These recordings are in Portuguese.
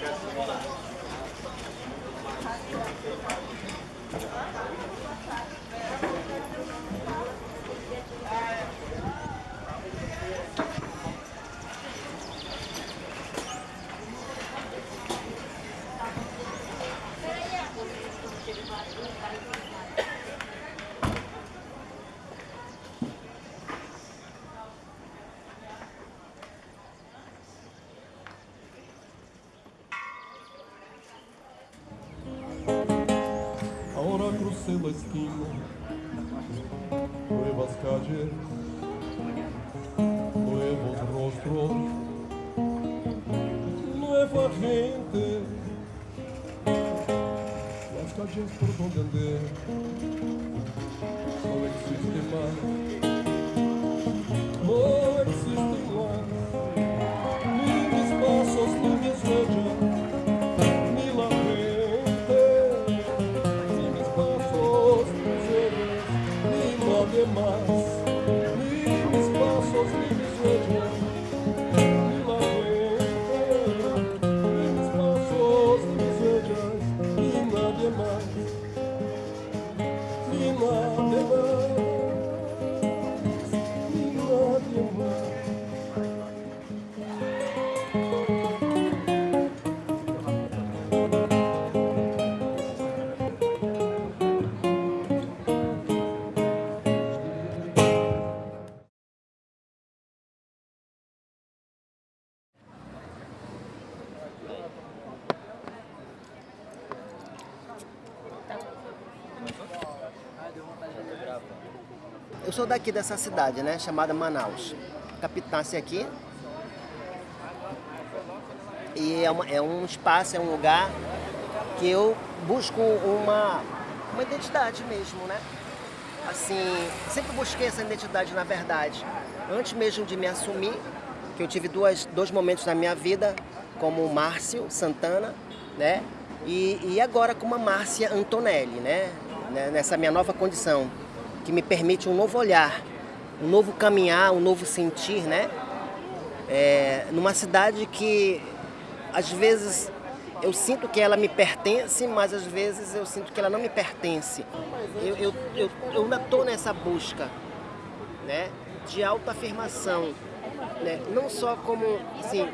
Thank you. Esquina, nuevas calles, nuevos rostros, nueva gente. Las calles por donde andé no existen más. No existen sou daqui dessa cidade, né? Chamada Manaus. Capitasse aqui. E é, uma- é um espaço, é um lugar que eu busco uma, uma identidade mesmo, né? Assim, sempre busquei essa identidade na verdade. Antes mesmo de me assumir, que eu tive duas, dois momentos na minha vida, como Márcio Santana, né? E, e agora como a Márcia Antonelli, né? Né? Nessa minha nova condição, que me permite um novo olhar, um novo caminhar, um novo sentir, né? É, numa cidade que às vezes eu sinto que ela me pertence, mas às vezes eu sinto que ela não me pertence. Eu, eu, eu, eu ainda estou nessa busca né, de autoafirmação, né? não só como, assim,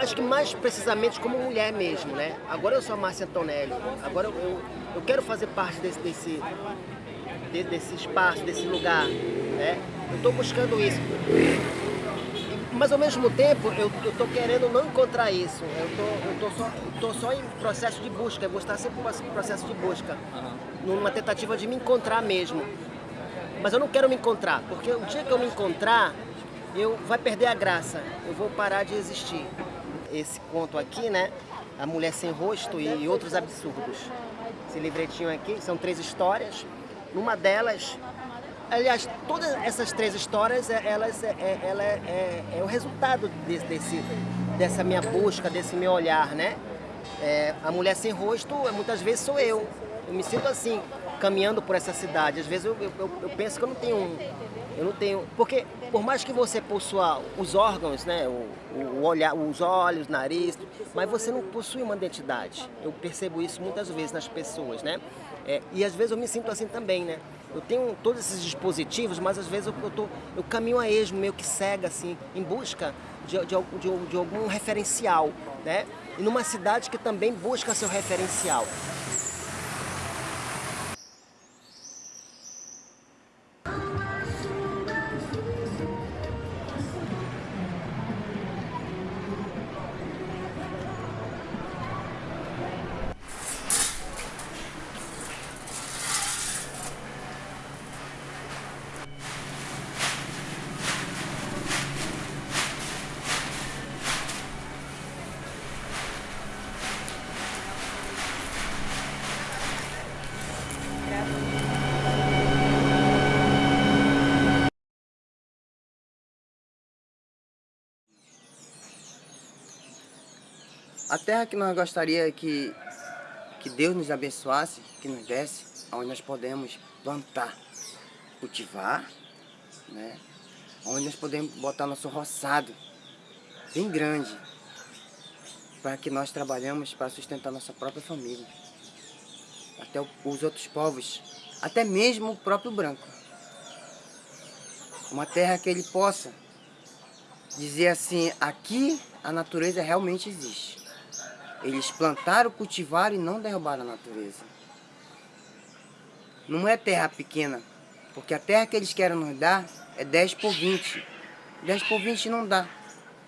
acho que mais precisamente como mulher mesmo, né? Agora eu sou a Márcia Antonelli, agora eu, eu, eu quero fazer parte desse, desse, de- desse espaço, desse lugar, né? Eu estou buscando isso. Mas ao mesmo tempo eu estou querendo não encontrar isso. Eu tô, tô só, tô só em processo de busca, eu vou estar sempre em processo de busca. Numa tentativa de me encontrar mesmo. Mas eu não quero me encontrar, porque o dia que eu me encontrar, eu vai perder a graça. Eu vou parar de existir. Esse conto aqui, né? A Mulher Sem Rosto e outros absurdos. Esse livretinho aqui são três histórias. Numa delas, aliás, todas essas três histórias, é- elas é, é- ela é, é- é o resultado desse, desse- dessa minha busca, desse meu olhar, né? É, a mulher sem rosto, muitas vezes sou eu. Eu me sinto assim, caminhando por essa cidade. Às vezes eu, eu- eu- eu penso que eu não tenho um, eu não tenho, porque por mais que você possua os órgãos, né, o, o olhar, os olhos, nariz, mas você não possui uma identidade. Eu percebo isso muitas vezes nas pessoas, né? É, e às vezes eu me sinto assim também, né? Eu tenho todos esses dispositivos, mas às vezes eu, eu, tô, eu caminho a esmo, meio que cega, assim, em busca de, de, de- de algum referencial, né? E numa cidade que também busca seu referencial. A terra que nós gostaria que, que Deus nos abençoasse, que nos desse, onde nós podemos plantar, cultivar, né? onde nós podemos botar nosso roçado bem grande, para que nós trabalhamos para sustentar nossa própria família, até os outros povos, até mesmo o próprio branco. Uma terra que ele possa dizer assim, aqui a natureza realmente existe. Eles plantaram, cultivaram e não derrubaram a natureza. Não é terra pequena, porque a terra que eles querem nos dar é 10 por 20. 10 por 20 não dá.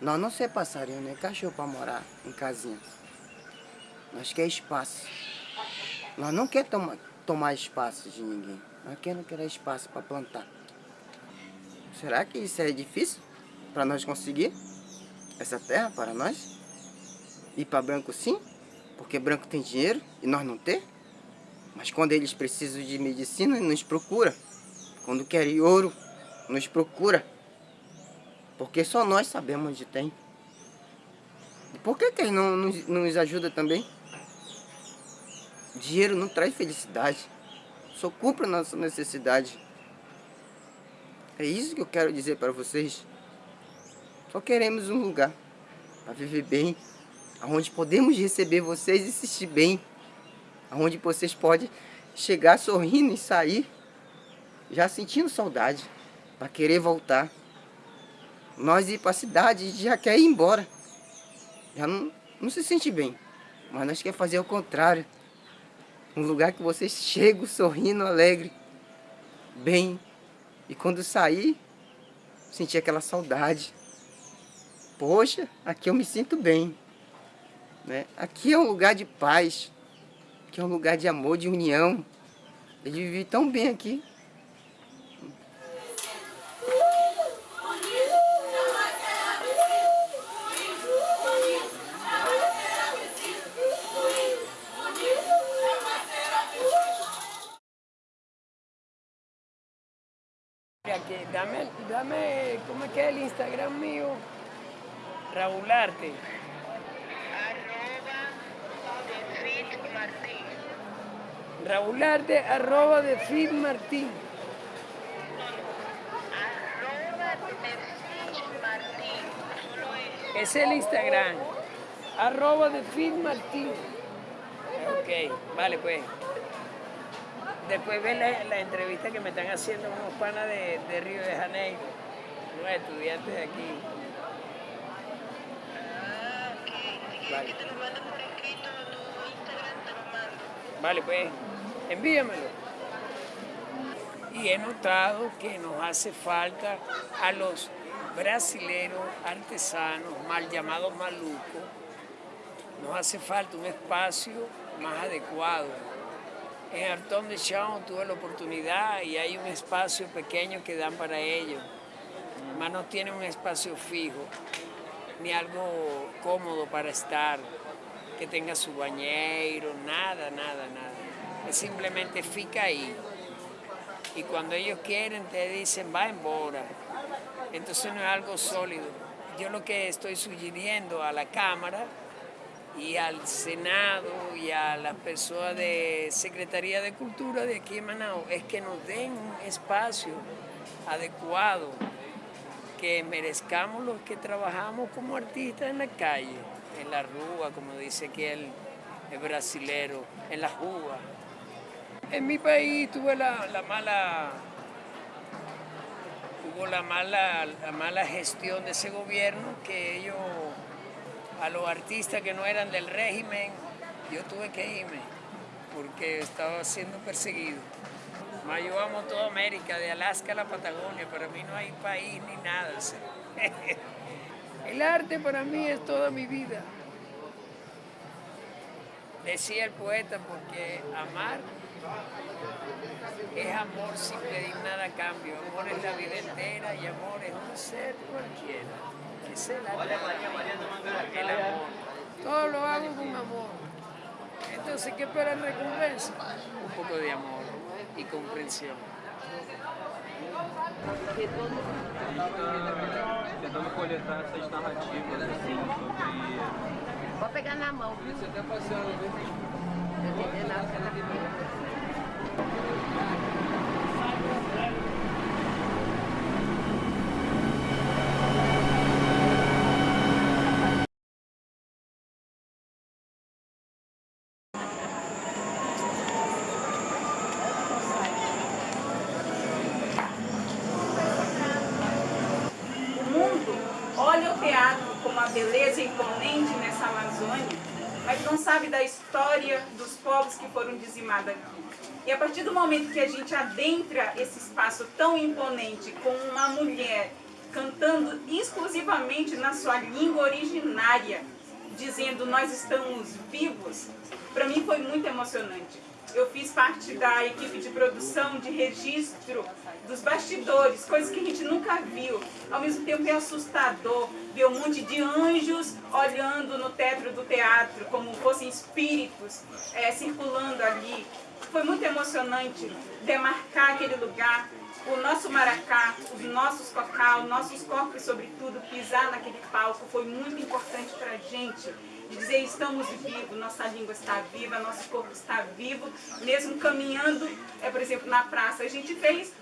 Nós não ser passarinho, nem cachorro para morar em casinha. Nós quer espaço. Nós não quer tomar, tomar espaço de ninguém. Nós queremos querer espaço para plantar. Será que isso é difícil para nós conseguir essa terra para nós? Ir para branco sim, porque branco tem dinheiro e nós não ter. Mas quando eles precisam de medicina, nos procura. Quando querem ouro, nos procura. Porque só nós sabemos onde tem. E por que, que eles não nos, nos ajudam também? Dinheiro não traz felicidade. Só cumpre a nossa necessidade. É isso que eu quero dizer para vocês. Só queremos um lugar para viver bem, onde podemos receber vocês e assistir bem, onde vocês podem chegar sorrindo e sair já sentindo saudade para querer voltar. Nós ir para a cidade já quer ir embora. Já não, não se sente bem. Mas nós quer fazer o contrário. Um lugar que vocês chegam sorrindo, alegre, bem. E quando sair, sentir aquela saudade. Poxa, aqui eu me sinto bem. Né? Aqui é um lugar de paz. Aqui é um lugar de amor, de união. Eu vivi tão bem aqui. Aquí, dame, dame, ¿cómo es que el Instagram mío? Raúl Arte. Raúl arroba de Fit Martín. Arroba de Fit Martín. Solo es. El Instagram. Arroba de Fit Martín. Ok, vale pues. Después ven la, la entrevista que me están haciendo unos panas de, de Río de Janeiro, unos estudiantes de aquí. Ah, ok. Vale. que te lo mande por escrito a tu Instagram, te lo mando. Vale, pues, envíamelo. Y he notado que nos hace falta a los brasileros artesanos, mal llamados malucos, nos hace falta un espacio más adecuado. En Artón de Chão tuve la oportunidad y hay un espacio pequeño que dan para ellos, mas no tienen un espacio fijo, ni algo cómodo para estar, que tenga su bañero, nada, nada, nada. Simplemente fica ahí. Y cuando ellos quieren te dicen va embora. Entonces no es algo sólido. Yo lo que estoy sugiriendo a la Cámara y al Senado y a las personas de Secretaría de Cultura de aquí en Manao es que nos den un espacio adecuado, que merezcamos los que trabajamos como artistas en la calle, en la rúa, como dice aquí el, el brasilero, en la juga. En mi país tuve la, la mala hubo la mala, la mala gestión de ese gobierno que ellos a los artistas que no eran del régimen, yo tuve que irme porque estaba siendo perseguido. Ma, yo amo toda América, de Alaska a la Patagonia, para mí no hay país ni nada. El arte para mí es toda mi vida. Decía el poeta, porque amar es amor sin pedir nada a cambio. Amor es la vida entera y amor es un ser cualquiera. Es el arte. El amor. Todo lo hago con amor. Entonces, ¿qué espera en recompensa? Un poco de amor y comprensión. tentando coletar essas narrativas assim sobre. Pode pegar na mão? Isso até sabe da história dos povos que foram dizimados aqui. E a partir do momento que a gente adentra esse espaço tão imponente com uma mulher cantando exclusivamente na sua língua originária, dizendo nós estamos vivos, para mim foi muito emocionante. Eu fiz parte da equipe de produção, de registro dos bastidores, coisas que a gente nunca viu. Ao mesmo tempo é assustador ver um monte de anjos olhando no teto do teatro, como fossem espíritos é, circulando ali. Foi muito emocionante demarcar aquele lugar, o nosso maracá, os nossos cocá, os nossos corpos, sobretudo, pisar naquele palco foi muito importante para a gente. De dizer, estamos vivos, nossa língua está viva, nosso corpo está vivo, mesmo caminhando, é, por exemplo, na praça. A gente fez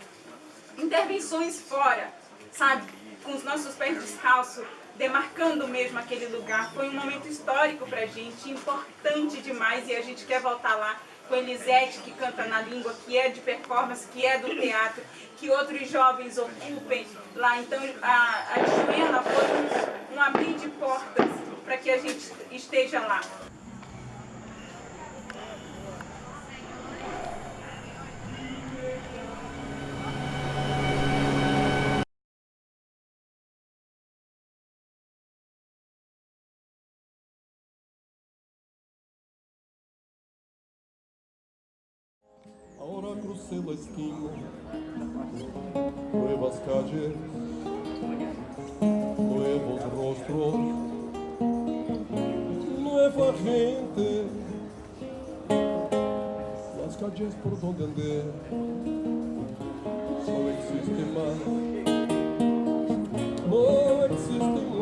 intervenções fora, sabe? Com os nossos pés descalços, demarcando mesmo aquele lugar. Foi um momento histórico para a gente, importante demais, e a gente quer voltar lá com Elisete, que canta na língua, que é de performance, que é do teatro, que outros jovens ocupem lá. Então, a, a Joana foi um, um abrir de portas para que a gente esteja lá. Ahora crucé la esquina, nuevas calles, nuevos rostros, corrente Las calles por onde andé Só existe mais, Não existe mais.